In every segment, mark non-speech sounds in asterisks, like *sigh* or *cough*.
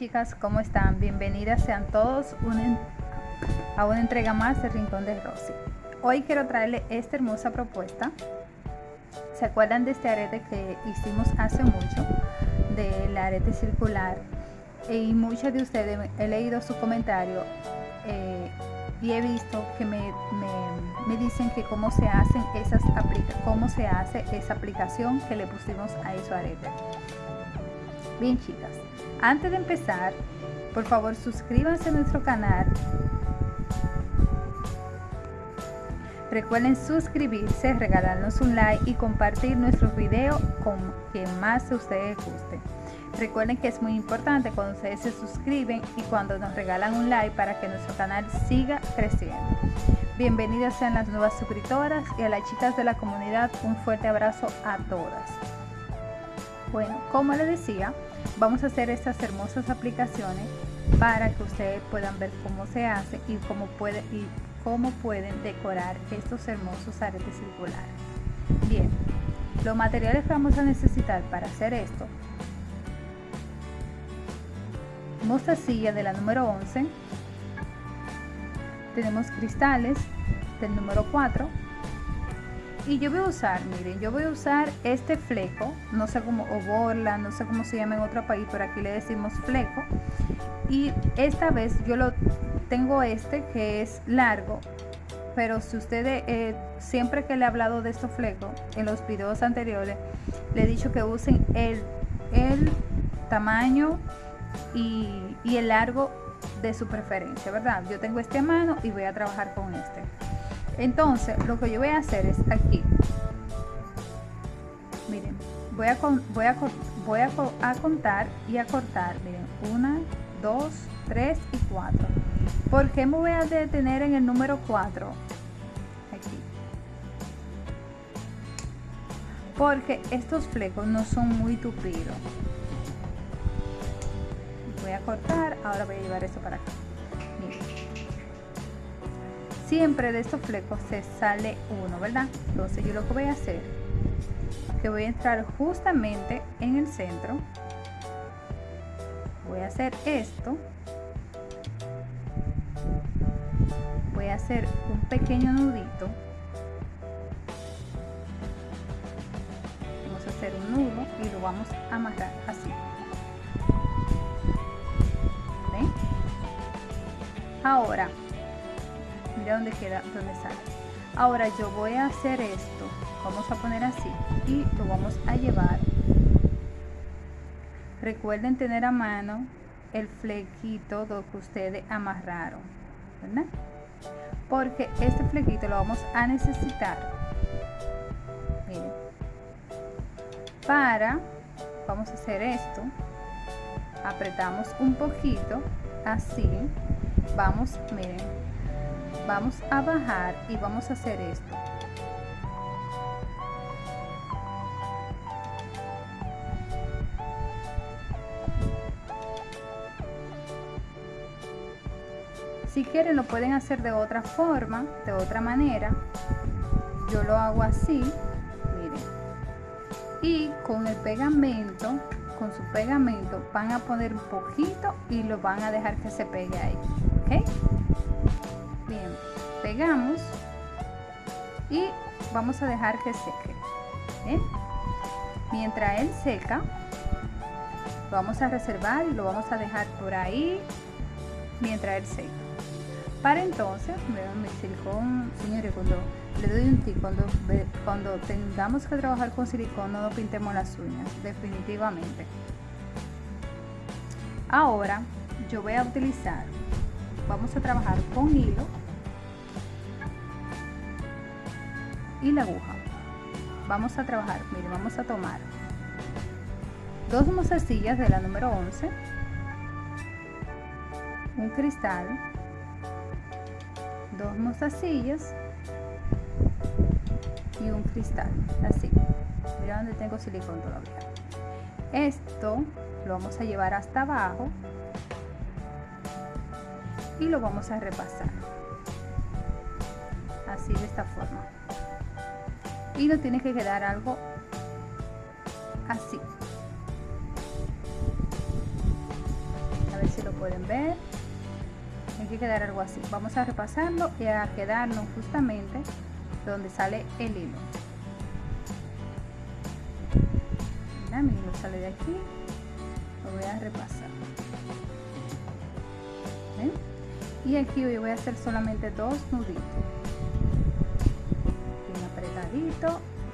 Chicas, ¿cómo están? Bienvenidas sean todos a una entrega más de Rincón de Rosy. Hoy quiero traerle esta hermosa propuesta. ¿Se acuerdan de este arete que hicimos hace mucho? Del arete circular. Y muchas de ustedes, he leído su comentario eh, y he visto que me, me, dicen que cómo se hacen esas cómo se hace esa aplicación que le pusimos a esos arete. Bien chicas, antes de empezar, por favor suscríbanse a nuestro canal. Recuerden suscribirse, regalarnos un like y compartir nuestros videos con quien más a ustedes guste. Recuerden que es muy importante cuando ustedes se suscriben y cuando nos regalan un like para que nuestro canal siga creciendo. Bienvenidas sean las nuevas suscriptoras y a las chicas de la comunidad un fuerte abrazo a todas. Bueno, como les decía, vamos a hacer estas hermosas aplicaciones para que ustedes puedan ver cómo se hace y cómo, pueden decorar estos hermosos aretes circulares. Bien, los materiales que vamos a necesitar para hacer esto. Mostacilla de la número 11 tenemos cristales del número 4 y yo voy a usar, miren, yo voy a usar este fleco, no sé cómo, o borla, no sé cómo se llama en otro país, pero aquí le decimos fleco. Y esta vez yo lo tengo este que es largo, pero si ustedes, eh, siempre que le he hablado de estos flecos, en los videos anteriores, le he dicho que usen el, el tamaño y, y el largo de su preferencia, ¿verdad? Yo tengo este a mano y voy a trabajar con este. Entonces, lo que yo voy a hacer es aquí. Miren, voy a, voy a, voy a, contar y a cortar. Miren, una, dos, tres y cuatro. ¿Por qué me voy a detener en el número 4? Aquí. Porque estos flecos no son muy tupidos. Voy a cortar, ahora voy a llevar esto para acá siempre de estos flecos se sale uno verdad entonces yo lo que voy a hacer que voy a entrar justamente en el centro. Voy a hacer esto. Voy a hacer un pequeño nudito. Vamos a hacer un nudo y lo vamos a amarrar así. ¿Ven? ahora mira dónde queda donde sale. Ahora yo voy a hacer esto vamos a poner así y lo vamos a llevar. Recuerden tener a mano el flequito lo que ustedes amarraron ¿verdad? porque este flequito lo vamos a necesitar miren para vamos a hacer esto. Apretamos un poquito así vamos miren vamos a bajar y vamos a hacer esto. Si quieren lo pueden hacer de otra forma de otra manera. Yo lo hago así miren. Y con el pegamento con su pegamento van a poner un poquito y lo van a dejar que se pegue ahí ¿ok? Y vamos a dejar que seque mientras él seca vamos a reservar y lo vamos a dejar por ahí mientras él seca. Para entonces vean mi silicón señores cuando le doy un tip cuando, cuando tengamos que trabajar con silicón no pintemos las uñas definitivamente. Ahora yo voy a utilizar vamos a trabajar con hilo y la aguja. Vamos a trabajar miren vamos a tomar dos mostacillas de la número 11 un cristal dos mostacillas y un cristal así. Mira donde tengo silicón todavía. Esto lo vamos a llevar hasta abajo y lo vamos a repasar. Así de esta forma y no tiene que quedar algo así. Ver si lo pueden ver. Hay que quedar algo así. Vamos a repasarlo y a quedarnos justamente donde sale el hilo. Mira, mi hilo sale de aquí. Lo voy a repasar. Y aquí hoy voy a hacer solamente dos nuditos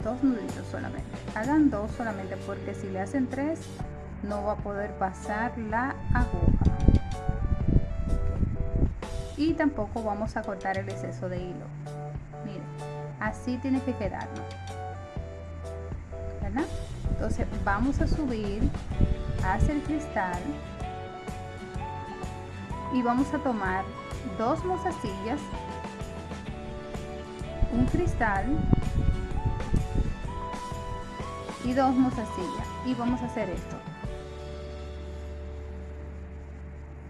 dos nuditos solamente. Hagan dos solamente porque si le hacen tres no va a poder pasar la aguja. Y tampoco vamos a cortar el exceso de hilo. Miren así tiene que quedarnos entonces vamos a subir hacia el cristal y vamos a tomar dos mozasillas un cristal y dos mozasillas. Y vamos a hacer esto.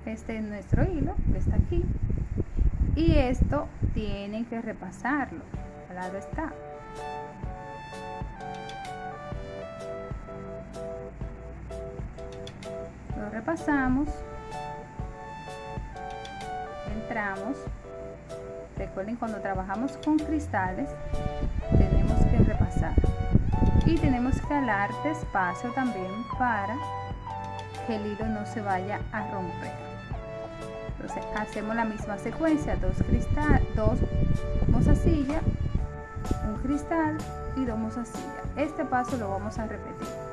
Este es nuestro hilo que está aquí. Y esto tienen que repasarlo. Al lado está. Lo repasamos. Entramos. Recuerden cuando trabajamos con cristales tenemos que repasar y tenemos que alar despacio también para que el hilo no se vaya a romper. Entonces hacemos la misma secuencia dos cristal dos mozasillas un cristal y dos mozasillas este paso lo vamos a repetir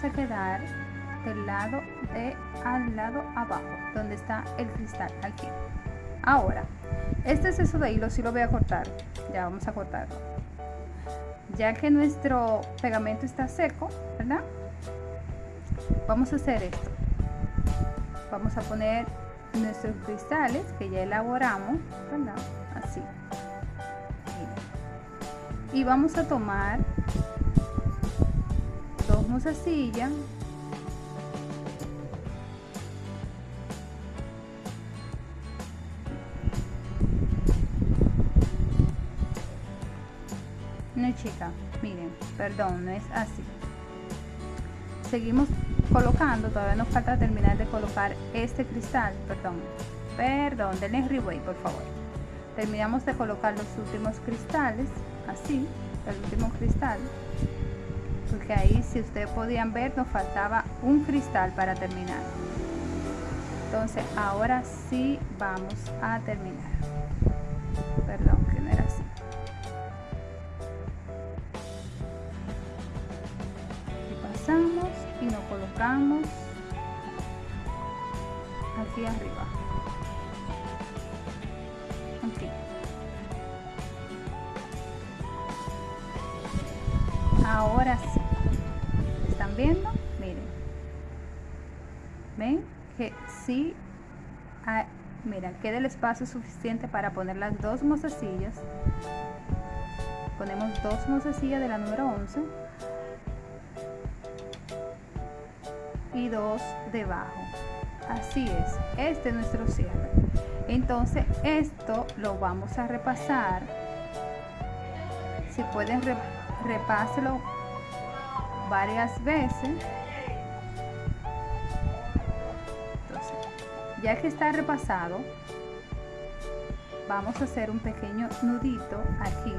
vamos a quedar del lado de al lado abajo donde está el cristal aquí. Ahora este exceso de hilo si lo voy a cortar ya vamos a cortarlo ya que nuestro pegamento está seco verdad vamos a hacer esto. Vamos a poner nuestros cristales que ya elaboramos ¿verdad? así. Y vamos a tomar dos silla. No chica miren perdón no es así. Seguimos colocando todavía nos falta terminar de colocar este cristal perdón perdón denle replay por favor. Terminamos de colocar los últimos cristales así el último cristal porque ahí si ustedes podían ver nos faltaba un cristal para terminar. Entonces ahora sí vamos a terminar. Perdón que no era así. Y pasamos y nos colocamos aquí arriba. Aquí ahora sí viendo miren. Ven que sí hay, mira queda el espacio suficiente para poner las dos mozasillas ponemos dos mozasillas de la número 11 y dos debajo. Así es este es nuestro cierre. Entonces esto lo vamos a repasar. Si pueden repasar repáselo varias veces. Ya que está repasado vamos a hacer un pequeño nudito aquí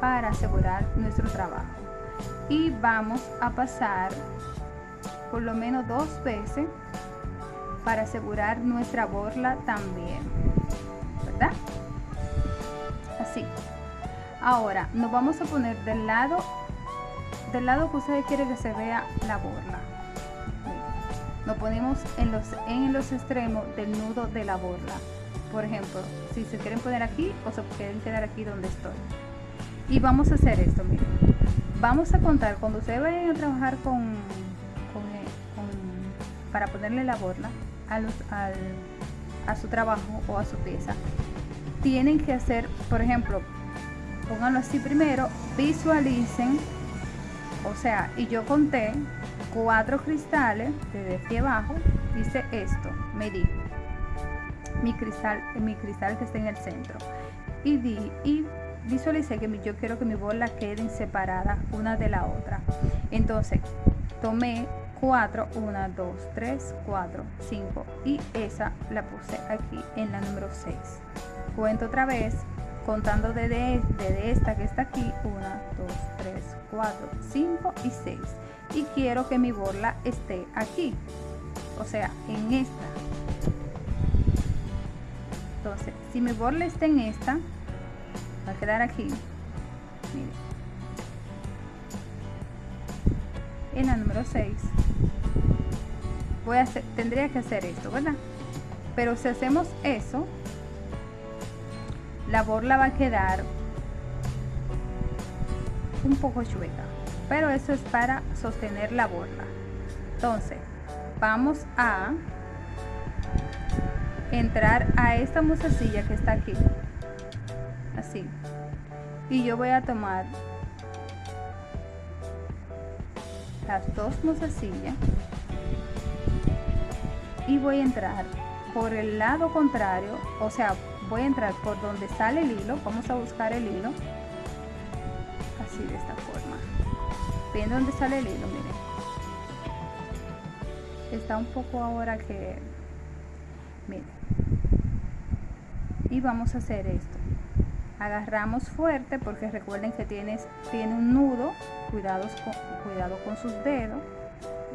para asegurar nuestro trabajo. Y vamos a pasar por lo menos dos veces para asegurar nuestra borla también verdad así. Ahora nos vamos a poner del lado del lado que ustedes quieren que se vea la borla. Lo ponemos en los, en los extremos del nudo de la borla. Por ejemplo, si se quieren poner aquí o se quieren quedar aquí donde estoy. Y vamos a hacer esto, miren. Vamos a contar, cuando ustedes vayan a trabajar con, eh, para ponerle la borla a, los, a su trabajo o a su pieza, tienen que hacer, por ejemplo, pónganlo así primero, visualicen, o sea, y yo conté cuatro cristales desde aquí abajo, hice esto, medí mi cristal, mi cristal que está en el centro y di y visualicé que yo quiero que mi bola queden separadas una de la otra. Entonces, tomé 4, 1, 2, 3, 4, 5 y esa la puse aquí en la número 6. Cuento otra vez contando desde, desde esta que está aquí 1, 2, 3, 4, 5 y 6 y quiero que mi borla esté aquí o sea en esta. Entonces si mi borla está en esta va a quedar aquí. En la número 6 voy a hacer, tendría que hacer esto verdad pero si hacemos eso la borla va a quedar un poco chueca pero eso es para sostener la borla entonces vamos a entrar a esta musacilla que está aquí así. Y yo voy a tomar las dos musacillas y voy a entrar por el lado contrario o sea voy a entrar por donde sale el hilo vamos a buscar el hilo de esta forma. Viendo dónde sale el hilo miren. Está un poco ahora que miren. Y vamos a hacer esto. Agarramos fuerte porque recuerden que tienes tiene un nudo cuidados con, cuidado con sus dedos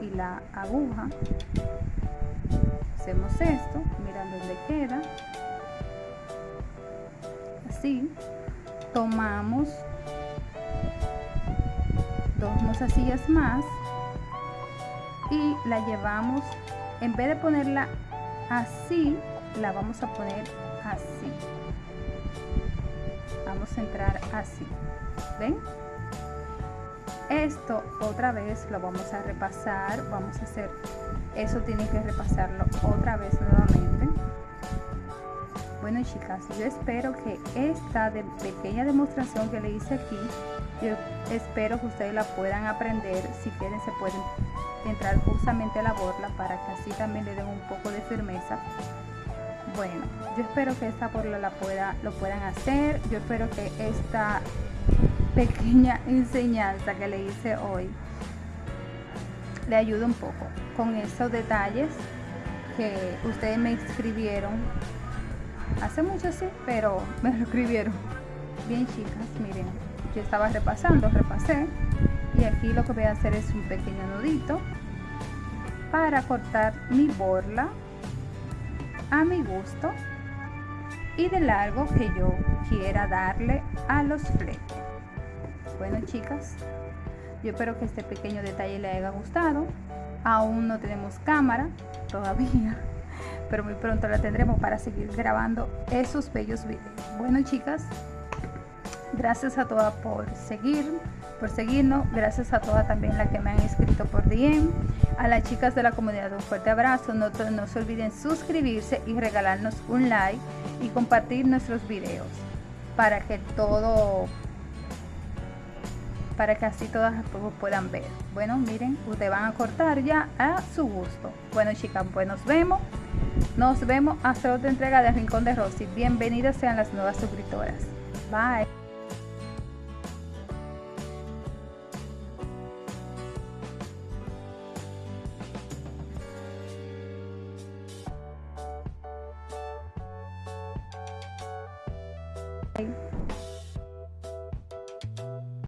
y la aguja. Hacemos esto mirando dónde queda. Así tomamos dos mozasillas más y la llevamos en vez de ponerla así la vamos a poner así. Vamos a entrar así ven esto otra vez lo vamos a repasar vamos a hacer eso tiene que repasarlo otra vez nuevamente. Bueno chicas yo espero que esta pequeña demostración que le hice aquí yo espero que ustedes la puedan aprender si quieren se pueden entrar justamente a la borla para que así también le den un poco de firmeza. Bueno yo espero que esta borla la pueda lo puedan hacer. Yo espero que esta pequeña *laughs* enseñanza que le hice hoy le ayude un poco con esos detalles que ustedes me escribieron. Hace mucho sí pero me lo escribieron. Bien chicas miren yo estaba repasando repasé y aquí lo que voy a hacer es un pequeño nudito para cortar mi borla a mi gusto y de largo que yo quiera darle a los flecos bueno chicas yo espero que este pequeño detalle le haya gustado. Aún no tenemos cámara todavía *laughs* pero muy pronto la tendremos para seguir grabando esos bellos videos. Bueno chicas gracias a todas por seguir por seguirnos gracias a todas también las que me han escrito por DM a las chicas de la comunidad un fuerte abrazo no, se olviden suscribirse y regalarnos un like y compartir nuestros videos para que todo para que así todas puedan ver. Bueno, miren, ustedes van a cortar ya a su gusto. Bueno, chicas, pues nos vemos. Nos vemos hasta otra entrega de Rincón de Rosy. Bienvenidas sean las nuevas suscriptoras. Bye.